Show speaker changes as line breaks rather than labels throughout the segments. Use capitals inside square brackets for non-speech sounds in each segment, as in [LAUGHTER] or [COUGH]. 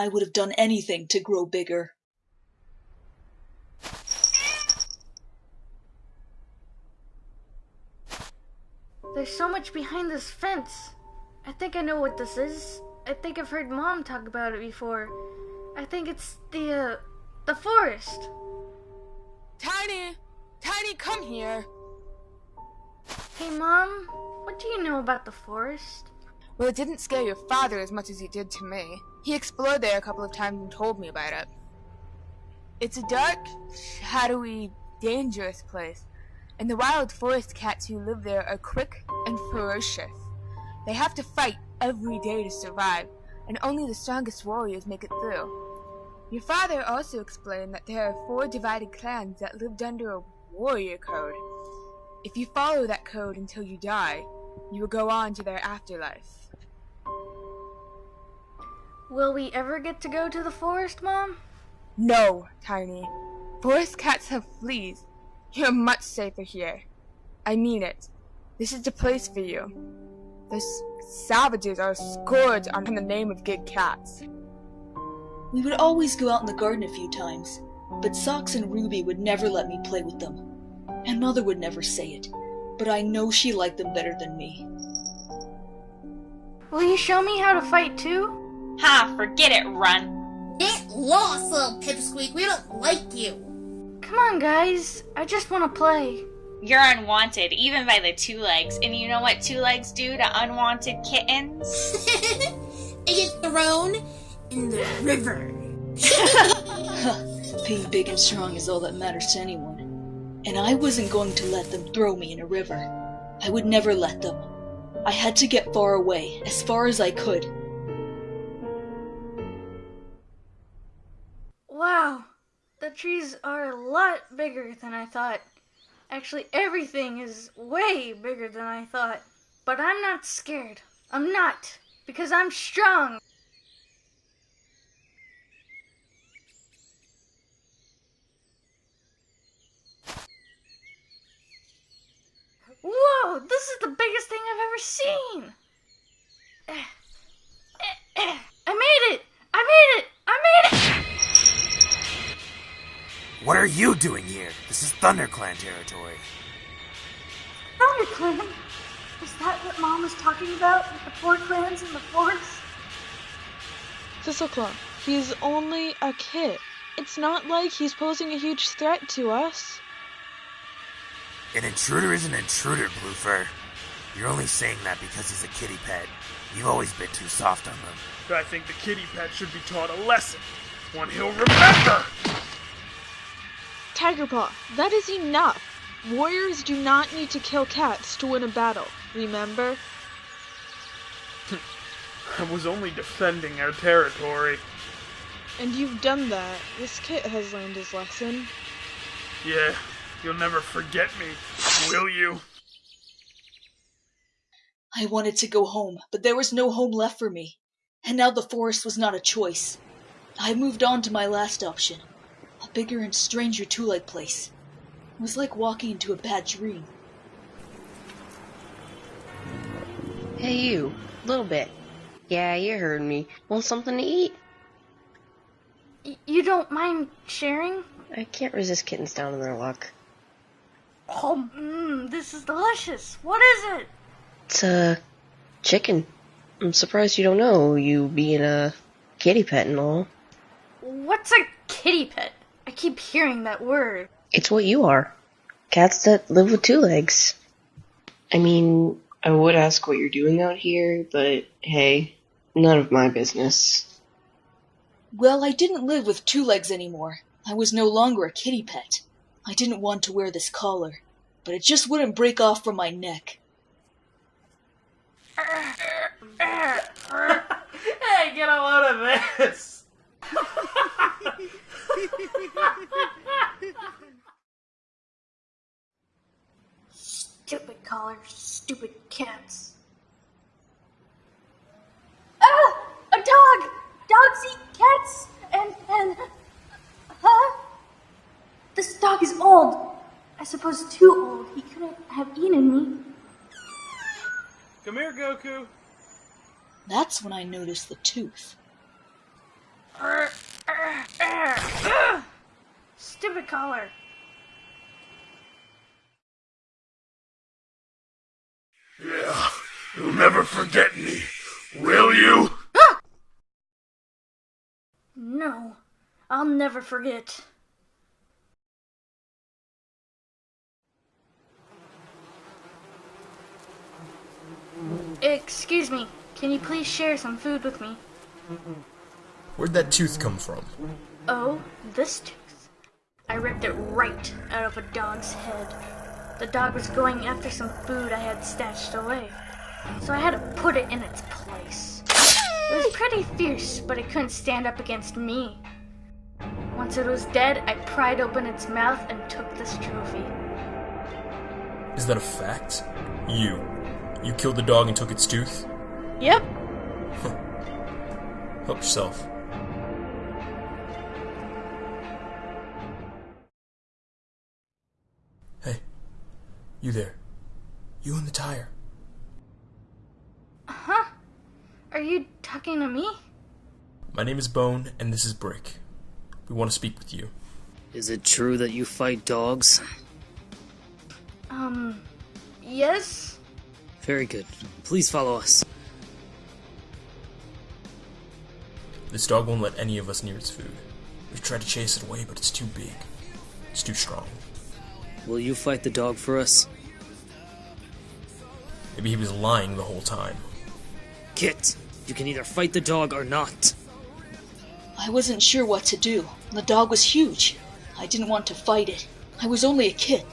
I would have done anything to grow bigger.
There's so much behind this fence. I think I know what this is. I think I've heard Mom talk about it before. I think it's the, uh, the forest.
Tiny! Tiny, come here!
Hey, Mom, what do you know about the forest?
Well, it didn't scare your father as much as it did to me. He explored there a couple of times and told me about it. It's a dark, shadowy, dangerous place, and the wild forest cats who live there are quick and ferocious. They have to fight every day to survive, and only the strongest warriors make it through. Your father also explained that there are four divided clans that lived under a warrior code. If you follow that code until you die, you will go on to their afterlife.
Will we ever get to go to the forest, Mom?
No, Tiny. Forest cats have fleas. You're much safer here. I mean it. This is the place for you. The savages are a scourge on the name of good cats.
We would always go out in the garden a few times, but Socks and Ruby would never let me play with them. And Mother would never say it, but I know she liked them better than me.
Will you show me how to fight too?
Ha, forget it, run.
Get lost, little pipsqueak. We don't like you.
Come on, guys. I just want to play.
You're unwanted, even by the two legs. And you know what two legs do to unwanted kittens? [LAUGHS]
and get thrown in the river. [LAUGHS]
Being big and strong is all that matters to anyone. And I wasn't going to let them throw me in a river. I would never let them. I had to get far away, as far as I could.
Wow, the trees are a lot bigger than I thought. Actually, everything is way bigger than I thought. But I'm not scared. I'm not, because I'm strong. Whoa, this is the biggest thing I've ever seen. Eh, eh, eh.
What are you doing here? This is ThunderClan territory.
ThunderClan? Is that what Mom was talking about with the four clans in the forest?
Thistleclaw, he's only a kid. It's not like he's posing a huge threat to us.
An intruder is an intruder, Bluefur. You're only saying that because he's a kitty pet. You've always been too soft on them.
I think the kitty pet should be taught a lesson. One he'll remember!
Tigerpaw, that is enough. Warriors do not need to kill cats to win a battle, remember? [LAUGHS]
I was only defending our territory.
And you've done that. This kit has learned his lesson.
Yeah, you'll never forget me, will you?
I wanted to go home, but there was no home left for me. And now the forest was not a choice. I moved on to my last option a bigger and stranger two leg place. It was like walking into a bad dream.
Hey, you. Little bit. Yeah, you heard me. Want something to eat?
Y- you don't mind sharing?
I can't resist kittens down in their luck.
Oh, mmm, this is delicious. What is it?
It's a chicken. I'm surprised you don't know, you being a kitty pet and all.
What's a kitty pet? I keep hearing that word.
It's what you are. Cats that live with two legs. I mean, I would ask what you're doing out here, but hey, none of my business.
Well, I didn't live with two legs anymore. I was no longer a kitty pet. I didn't want to wear this collar, but it just wouldn't break off from my neck. [LAUGHS]
hey, get a load of this! [LAUGHS]
Stupid collars, stupid cats. Ah! A dog! Dogs eat cats! And, and. Huh? This dog is old. I suppose too old. He couldn't have eaten me.
Come here, Goku.
That's when I noticed the tooth.
Stupid collar.
Yeah, you'll never forget me, will you?
No, I'll never forget. Excuse me, can you please share some food with me?
Where'd that tooth come from?
Oh, this tooth. I ripped it right out of a dog's head. The dog was going after some food I had stashed away, so I had to put it in its place. It was pretty fierce, but it couldn't stand up against me. Once it was dead, I pried open its mouth and took this trophy.
Is that a fact? You. You killed the dog and took its tooth?
Yep.
Help yourself. You there. You in the tire.
Huh? Are you talking to me?
My name is Bone, and this is Brick. We want to speak with you.
Is it true that you fight dogs?
Um, yes?
Very good. Please follow us.
This dog won't let any of us near its food. We've tried to chase it away, but it's too big. It's too strong.
Will you fight the dog for us?
Maybe he was lying the whole time.
Kit, you can either fight the dog or not.
I wasn't sure what to do. The dog was huge. I didn't want to fight it. I was only a kid.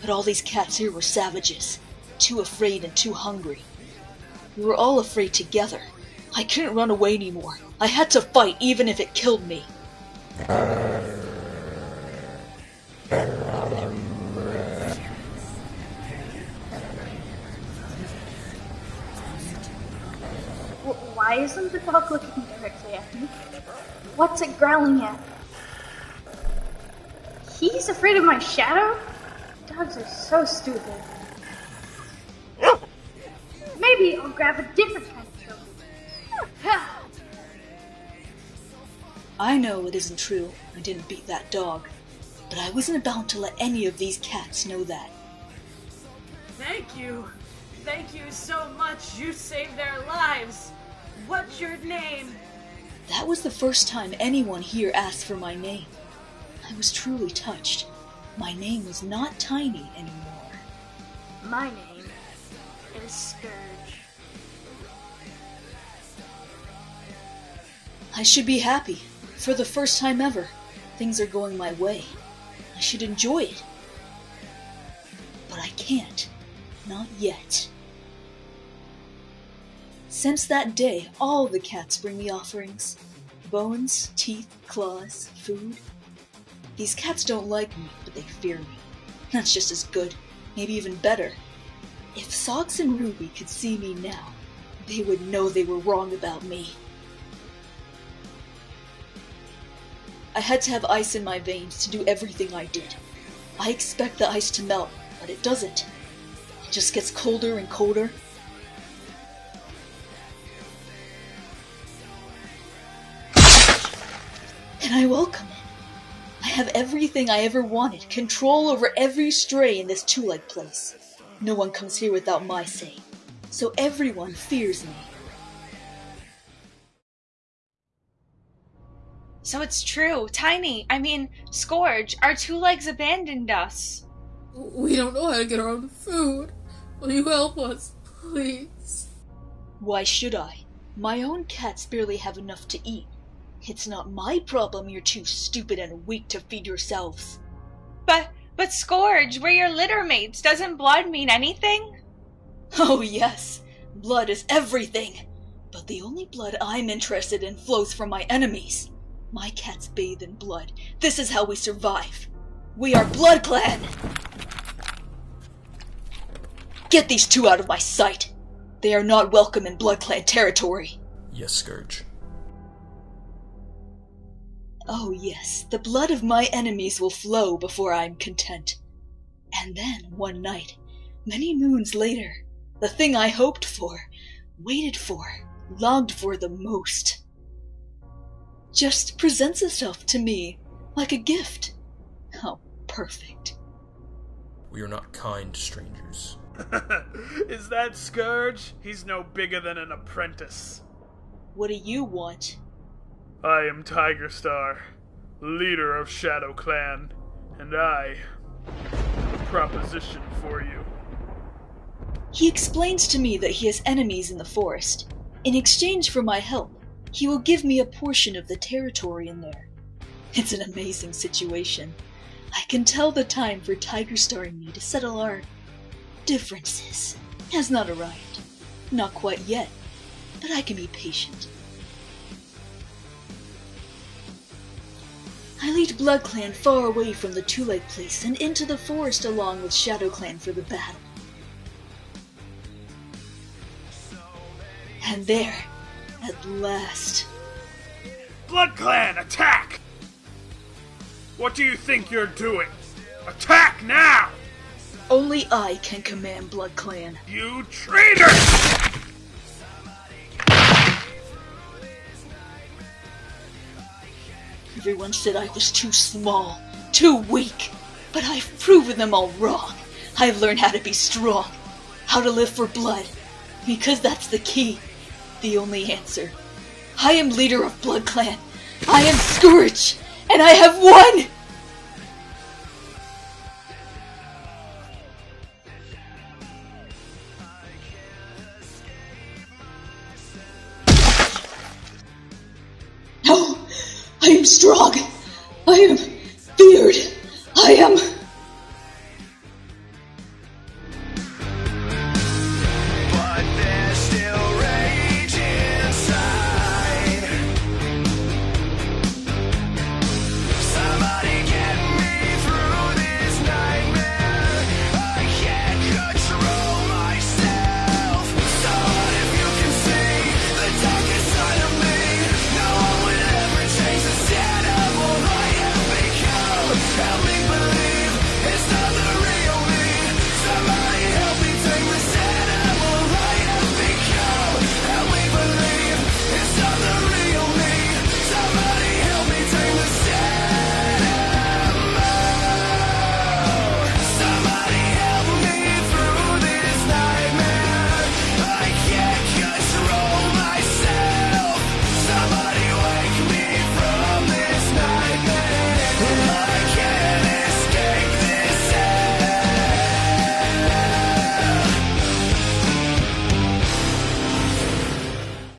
But all these cats here were savages. Too afraid and too hungry. We were all afraid together. I couldn't run away anymore. I had to fight even if it killed me.
Why isn't the dog looking directly at me? What's it growling at? He's afraid of my shadow? Dogs are so stupid. Maybe I'll grab a different kind of trophy. [LAUGHS]
I know it isn't true. I didn't beat that dog. But I wasn't about to let any of these cats know that.
Thank you. Thank you so much. You saved their lives. What's your name?
That was the first time anyone here asked for my name. I was truly touched. My name was not Tiny anymore.
My name is Scourge.
I should be happy. For the first time ever, things are going my way. I should enjoy it. But I can't. Not yet. Since that day, all the cats bring me offerings bones, teeth, claws, food. These cats don't like me, but they fear me. That's just as good, maybe even better. If Socks and Ruby could see me now, they would know they were wrong about me. I had to have ice in my veins to do everything I did. I expect the ice to melt, but it doesn't. It just gets colder and colder. And I welcome it. I have everything I ever wanted control over every stray in this two leg place. No one comes here without my say, so everyone fears me.
So it's true. Tiny, I mean, Scourge, our two legs abandoned us.
We don't know how to get our own food. Will you help us, please?
Why should I? My own cats barely have enough to eat. It's not my problem you're too stupid and weak to feed yourselves.
But, but Scourge, we're your litter mates. Doesn't blood mean anything?
Oh, yes, blood is everything. But the only blood I'm interested in flows from my enemies. My cats bathe in blood. This is how we survive. We are Blood Clan! Get these two out of my sight! They are not welcome in Blood Clan territory.
Yes, Scourge.
Oh, yes, the blood of my enemies will flow before I am content. And then, one night, many moons later, the thing I hoped for, waited for, longed for the most just presents itself to me like a gift. How perfect.
We are not kind strangers. [LAUGHS]
Is that Scourge? He's no bigger than an apprentice.
What do you want?
I am Tiger Star, leader of Shadow Clan, and I have a proposition for you.
He explains to me that he has enemies in the forest. In exchange for my help, he will give me a portion of the territory in there. It's an amazing situation. I can tell the time for Tiger Star and me to settle our differences has not arrived. Not quite yet, but I can be patient. I lead Blood Clan far away from the Two Leg Place and into the forest along with Shadow Clan for the battle. And there, at last.
Blood Clan, attack! What do you think you're doing? Attack now!
Only I can command Blood Clan.
You traitor!
Everyone said I was too small, too weak, but I've proven them all wrong. I've learned how to be strong, how to live for blood, because that's the key, the only answer. I am leader of Blood Clan. I am Scourge, and I have won! Am strong! I am feared! I am